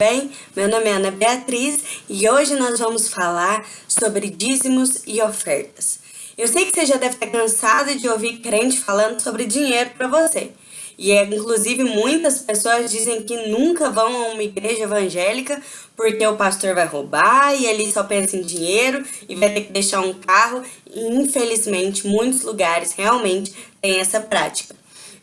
bem? Meu nome é Ana Beatriz e hoje nós vamos falar sobre dízimos e ofertas. Eu sei que você já deve estar cansado de ouvir crente falando sobre dinheiro para você. E é, inclusive muitas pessoas dizem que nunca vão a uma igreja evangélica porque o pastor vai roubar e ele só pensa em dinheiro e vai ter que deixar um carro. E infelizmente muitos lugares realmente têm essa prática.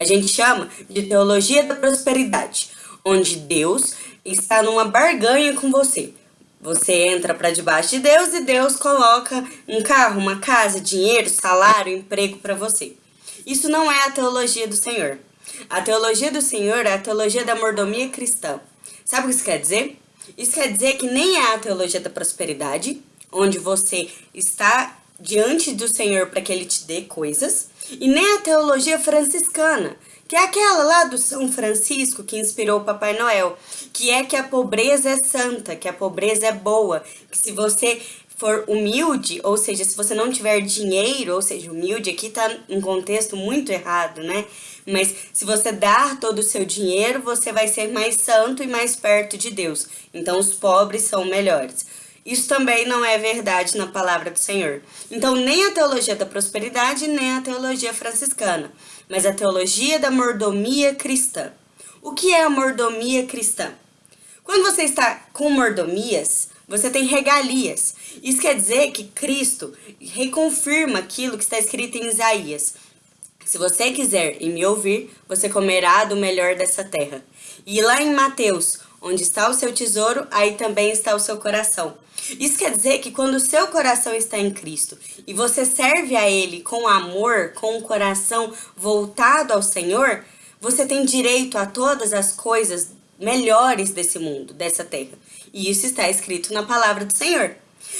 A gente chama de teologia da prosperidade, onde Deus está numa barganha com você. Você entra para debaixo de Deus e Deus coloca um carro, uma casa, dinheiro, salário, emprego para você. Isso não é a teologia do Senhor. A teologia do Senhor é a teologia da mordomia cristã. Sabe o que isso quer dizer? Isso quer dizer que nem é a teologia da prosperidade, onde você está diante do Senhor para que Ele te dê coisas, e nem a teologia franciscana, que é aquela lá do São Francisco que inspirou o Papai Noel, que é que a pobreza é santa, que a pobreza é boa, que se você for humilde, ou seja, se você não tiver dinheiro, ou seja, humilde aqui tá em contexto muito errado, né? Mas se você dar todo o seu dinheiro, você vai ser mais santo e mais perto de Deus. Então os pobres são melhores. Isso também não é verdade na palavra do Senhor. Então, nem a teologia da prosperidade, nem a teologia franciscana, mas a teologia da mordomia cristã. O que é a mordomia cristã? Quando você está com mordomias, você tem regalias. Isso quer dizer que Cristo reconfirma aquilo que está escrito em Isaías. Se você quiser e me ouvir, você comerá do melhor dessa terra. E lá em Mateus, onde está o seu tesouro, aí também está o seu coração. Isso quer dizer que quando o seu coração está em Cristo e você serve a Ele com amor, com o coração voltado ao Senhor, você tem direito a todas as coisas melhores desse mundo, dessa terra. E isso está escrito na palavra do Senhor.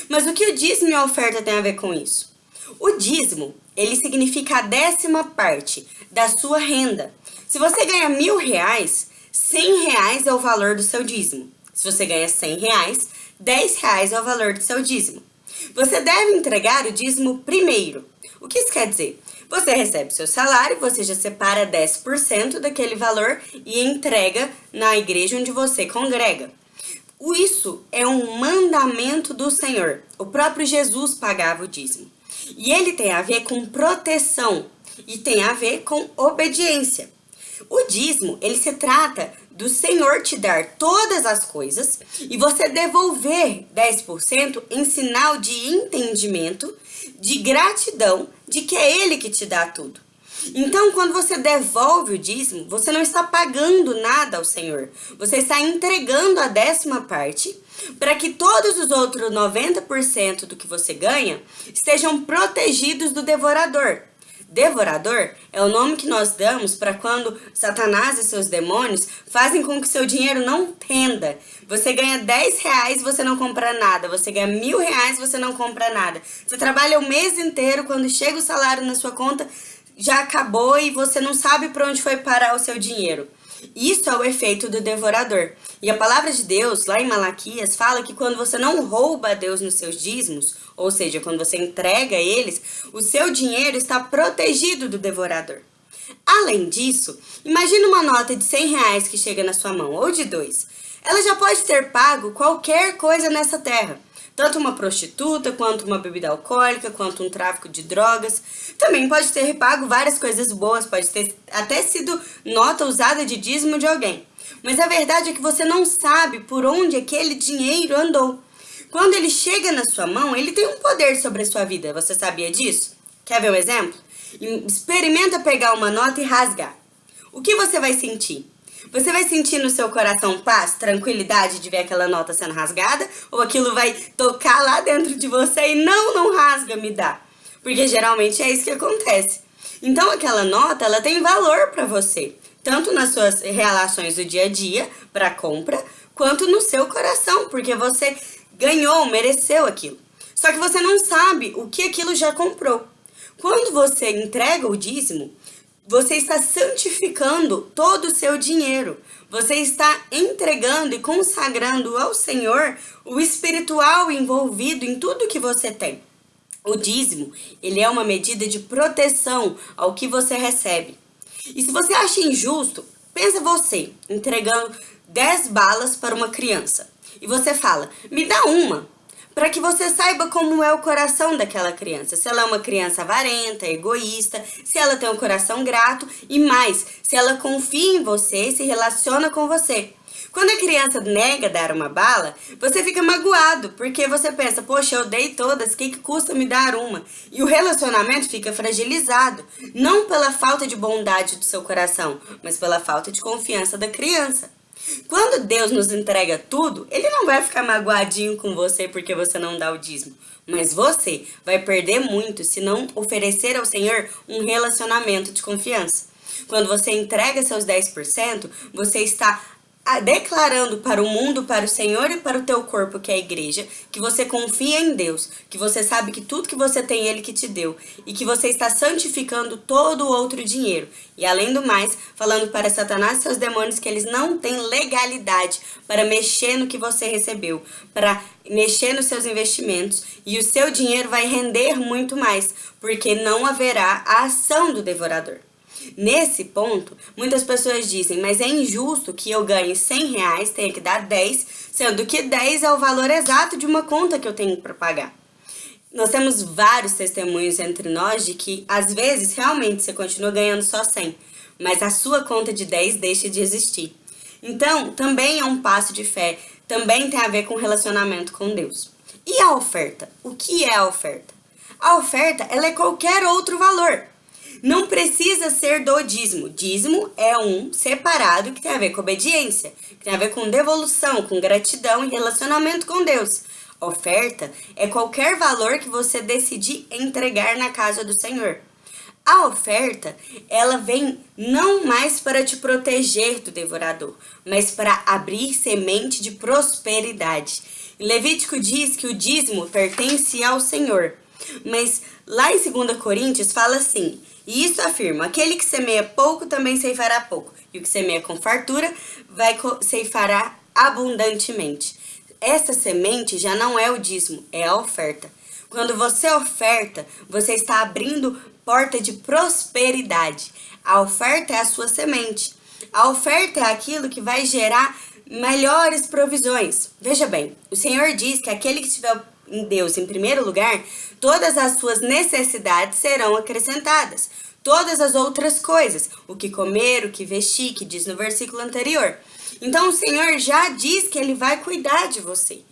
Mas o que o dízimo e a oferta tem a ver com isso? O dízimo, ele significa a décima parte da sua renda. Se você ganha mil reais, cem reais é o valor do seu dízimo. Se você ganha cem reais, 10 reais é o valor do seu dízimo. Você deve entregar o dízimo primeiro. O que isso quer dizer? Você recebe seu salário, você já separa 10% daquele valor e entrega na igreja onde você congrega. Isso é um mandamento do Senhor. O próprio Jesus pagava o dízimo. E ele tem a ver com proteção e tem a ver com obediência. O dízimo, ele se trata do Senhor te dar todas as coisas e você devolver 10% em sinal de entendimento, de gratidão, de que é Ele que te dá tudo. Então, quando você devolve o dízimo, você não está pagando nada ao Senhor. Você está entregando a décima parte para que todos os outros 90% do que você ganha estejam protegidos do devorador. Devorador é o nome que nós damos para quando Satanás e seus demônios fazem com que seu dinheiro não renda. Você ganha 10 reais você não compra nada. Você ganha mil reais você não compra nada. Você trabalha o mês inteiro, quando chega o salário na sua conta, já acabou e você não sabe para onde foi parar o seu dinheiro. Isso é o efeito do devorador. E a palavra de Deus, lá em Malaquias, fala que quando você não rouba a Deus nos seus dízimos, ou seja, quando você entrega eles, o seu dinheiro está protegido do devorador. Além disso, imagine uma nota de 100 reais que chega na sua mão, ou de dois. Ela já pode ter pago qualquer coisa nessa terra, tanto uma prostituta, quanto uma bebida alcoólica, quanto um tráfico de drogas. Também pode ter pago várias coisas boas, pode ter até sido nota usada de dízimo de alguém. Mas a verdade é que você não sabe por onde aquele dinheiro andou. Quando ele chega na sua mão, ele tem um poder sobre a sua vida. Você sabia disso? Quer ver um exemplo? Experimenta pegar uma nota e rasgar. O que você vai sentir? Você vai sentir no seu coração paz, tranquilidade de ver aquela nota sendo rasgada? Ou aquilo vai tocar lá dentro de você e não, não rasga, me dá? Porque geralmente é isso que acontece. Então aquela nota, ela tem valor para você. Tanto nas suas relações do dia a dia, para compra, quanto no seu coração. Porque você ganhou, mereceu aquilo. Só que você não sabe o que aquilo já comprou. Quando você entrega o dízimo, você está santificando todo o seu dinheiro. Você está entregando e consagrando ao Senhor o espiritual envolvido em tudo que você tem. O dízimo, ele é uma medida de proteção ao que você recebe. E se você acha injusto, pensa você entregando 10 balas para uma criança e você fala, me dá uma, para que você saiba como é o coração daquela criança. Se ela é uma criança avarenta, egoísta, se ela tem um coração grato e mais, se ela confia em você e se relaciona com você. Quando a criança nega dar uma bala, você fica magoado, porque você pensa, poxa, eu dei todas, o que, que custa me dar uma? E o relacionamento fica fragilizado, não pela falta de bondade do seu coração, mas pela falta de confiança da criança. Quando Deus nos entrega tudo, Ele não vai ficar magoadinho com você porque você não dá o dízimo. Mas você vai perder muito se não oferecer ao Senhor um relacionamento de confiança. Quando você entrega seus 10%, você está declarando para o mundo, para o Senhor e para o teu corpo, que é a igreja, que você confia em Deus, que você sabe que tudo que você tem, Ele que te deu, e que você está santificando todo o outro dinheiro. E além do mais, falando para Satanás e seus demônios que eles não têm legalidade para mexer no que você recebeu, para mexer nos seus investimentos, e o seu dinheiro vai render muito mais, porque não haverá a ação do devorador. Nesse ponto, muitas pessoas dizem, mas é injusto que eu ganhe 100 reais, tenha que dar 10, sendo que 10 é o valor exato de uma conta que eu tenho para pagar. Nós temos vários testemunhos entre nós de que, às vezes, realmente você continua ganhando só 100, mas a sua conta de 10 deixa de existir. Então, também é um passo de fé, também tem a ver com relacionamento com Deus. E a oferta? O que é a oferta? A oferta, ela é qualquer outro valor. Não precisa ser do dízimo. Dízimo é um separado que tem a ver com obediência, que tem a ver com devolução, com gratidão e relacionamento com Deus. Oferta é qualquer valor que você decidir entregar na casa do Senhor. A oferta, ela vem não mais para te proteger do devorador, mas para abrir semente de prosperidade. Levítico diz que o dízimo pertence ao Senhor, mas lá em 2 Coríntios fala assim, e isso afirma, aquele que semeia pouco também ceifará pouco, e o que semeia com fartura vai ceifará abundantemente. Essa semente já não é o dízimo, é a oferta. Quando você oferta, você está abrindo porta de prosperidade. A oferta é a sua semente. A oferta é aquilo que vai gerar melhores provisões. Veja bem, o Senhor diz que aquele que estiver em Deus em primeiro lugar, todas as suas necessidades serão acrescentadas. Todas as outras coisas, o que comer, o que vestir, que diz no versículo anterior. Então o Senhor já diz que Ele vai cuidar de você,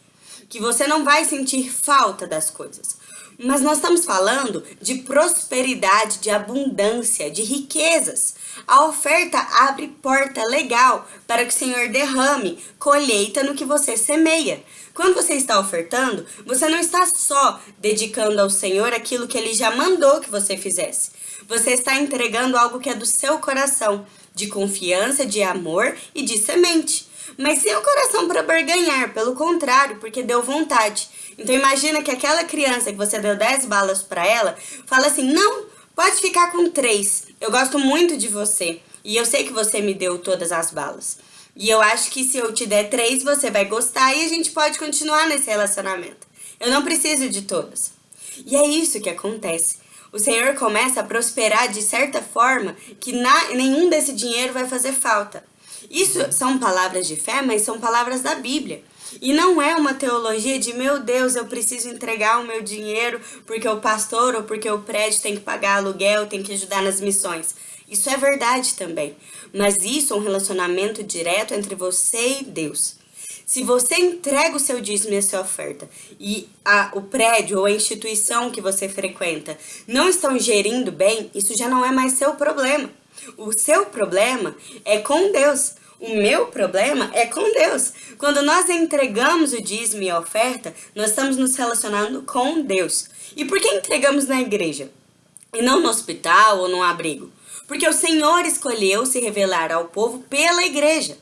que você não vai sentir falta das coisas. Mas nós estamos falando de prosperidade, de abundância, de riquezas. A oferta abre porta legal para que o Senhor derrame colheita no que você semeia. Quando você está ofertando, você não está só dedicando ao Senhor aquilo que Ele já mandou que você fizesse. Você está entregando algo que é do seu coração, de confiança, de amor e de semente. Mas sem o coração para barganhar, pelo contrário, porque deu vontade. Então imagina que aquela criança que você deu 10 balas para ela, fala assim, não, pode ficar com 3, eu gosto muito de você. E eu sei que você me deu todas as balas. E eu acho que se eu te der três, você vai gostar e a gente pode continuar nesse relacionamento. Eu não preciso de todas. E é isso que acontece. O Senhor começa a prosperar de certa forma que na, nenhum desse dinheiro vai fazer falta. Isso são palavras de fé, mas são palavras da Bíblia. E não é uma teologia de, meu Deus, eu preciso entregar o meu dinheiro porque o pastor ou porque o prédio tem que pagar aluguel, tem que ajudar nas missões. Isso é verdade também, mas isso é um relacionamento direto entre você e Deus. Se você entrega o seu dízimo e a sua oferta e a, o prédio ou a instituição que você frequenta não estão gerindo bem, isso já não é mais seu problema. O seu problema é com Deus. O meu problema é com Deus. Quando nós entregamos o dízimo e a oferta, nós estamos nos relacionando com Deus. E por que entregamos na igreja? E não no hospital ou no abrigo? porque o Senhor escolheu se revelar ao povo pela igreja.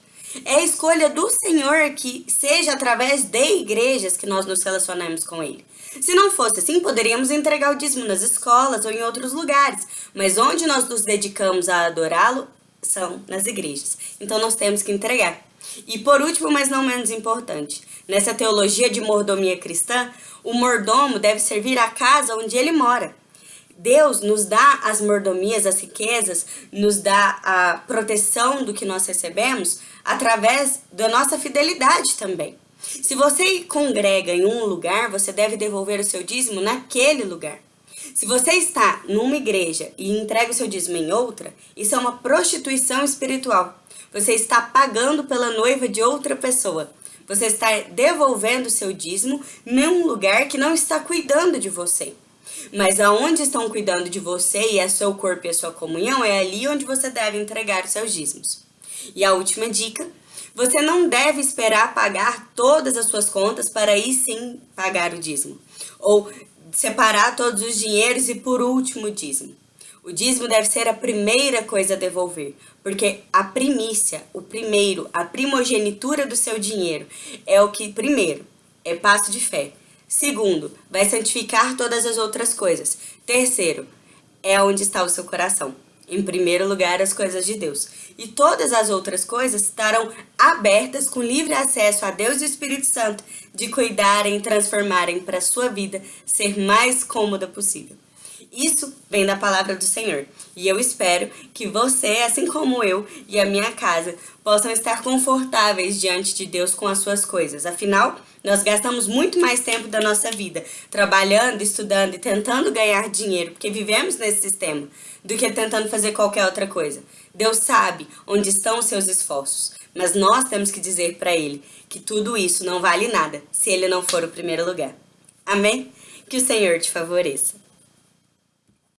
É a escolha do Senhor que seja através de igrejas que nós nos relacionemos com Ele. Se não fosse assim, poderíamos entregar o dízimo nas escolas ou em outros lugares, mas onde nós nos dedicamos a adorá-lo são nas igrejas. Então nós temos que entregar. E por último, mas não menos importante, nessa teologia de mordomia cristã, o mordomo deve servir a casa onde ele mora. Deus nos dá as mordomias, as riquezas, nos dá a proteção do que nós recebemos através da nossa fidelidade também. Se você congrega em um lugar, você deve devolver o seu dízimo naquele lugar. Se você está numa igreja e entrega o seu dízimo em outra, isso é uma prostituição espiritual. Você está pagando pela noiva de outra pessoa. Você está devolvendo o seu dízimo num lugar que não está cuidando de você. Mas aonde estão cuidando de você e é seu corpo e a sua comunhão, é ali onde você deve entregar os seus dízimos. E a última dica, você não deve esperar pagar todas as suas contas para aí sim pagar o dízimo. Ou separar todos os dinheiros e por último o dízimo. O dízimo deve ser a primeira coisa a devolver, porque a primícia, o primeiro, a primogenitura do seu dinheiro é o que, primeiro, é passo de fé. Segundo, vai santificar todas as outras coisas. Terceiro, é onde está o seu coração. Em primeiro lugar, as coisas de Deus. E todas as outras coisas estarão abertas com livre acesso a Deus e o Espírito Santo de cuidarem e transformarem para a sua vida ser mais cômoda possível. Isso vem da palavra do Senhor. E eu espero que você, assim como eu e a minha casa, possam estar confortáveis diante de Deus com as suas coisas. Afinal, nós gastamos muito mais tempo da nossa vida trabalhando, estudando e tentando ganhar dinheiro, porque vivemos nesse sistema, do que tentando fazer qualquer outra coisa. Deus sabe onde estão os seus esforços, mas nós temos que dizer para Ele que tudo isso não vale nada se Ele não for o primeiro lugar. Amém? Que o Senhor te favoreça.